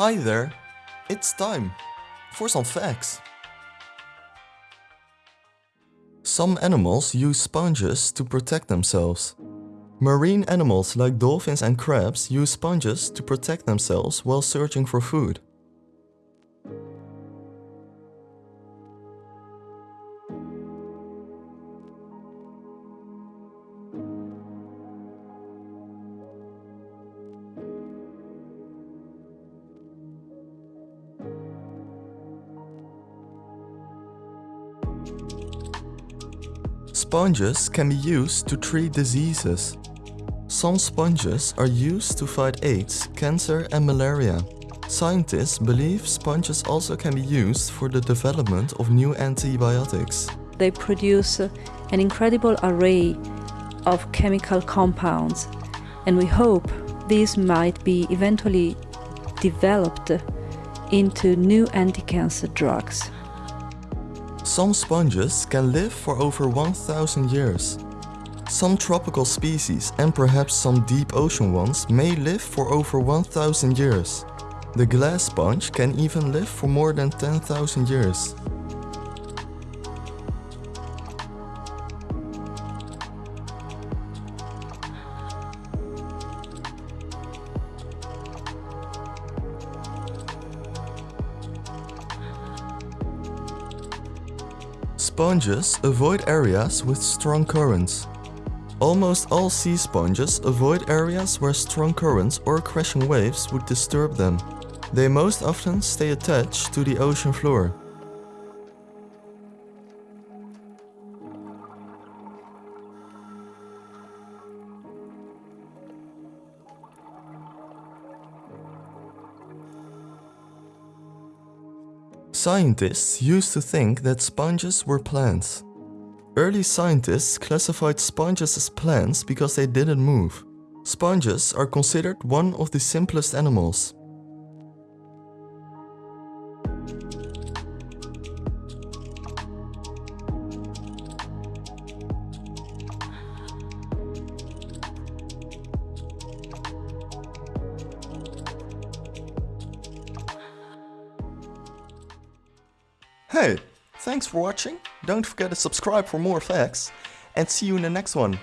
Hi there! It's time for some facts. Some animals use sponges to protect themselves. Marine animals like dolphins and crabs use sponges to protect themselves while searching for food. Sponges can be used to treat diseases. Some sponges are used to fight AIDS, cancer and malaria. Scientists believe sponges also can be used for the development of new antibiotics. They produce an incredible array of chemical compounds and we hope these might be eventually developed into new anti-cancer drugs. Some sponges can live for over 1000 years. Some tropical species and perhaps some deep ocean ones may live for over 1000 years. The glass sponge can even live for more than 10,000 years. Sponges avoid areas with strong currents. Almost all sea sponges avoid areas where strong currents or crashing waves would disturb them. They most often stay attached to the ocean floor. Scientists used to think that sponges were plants. Early scientists classified sponges as plants because they didn't move. Sponges are considered one of the simplest animals. Hey, thanks for watching, don't forget to subscribe for more facts, and see you in the next one.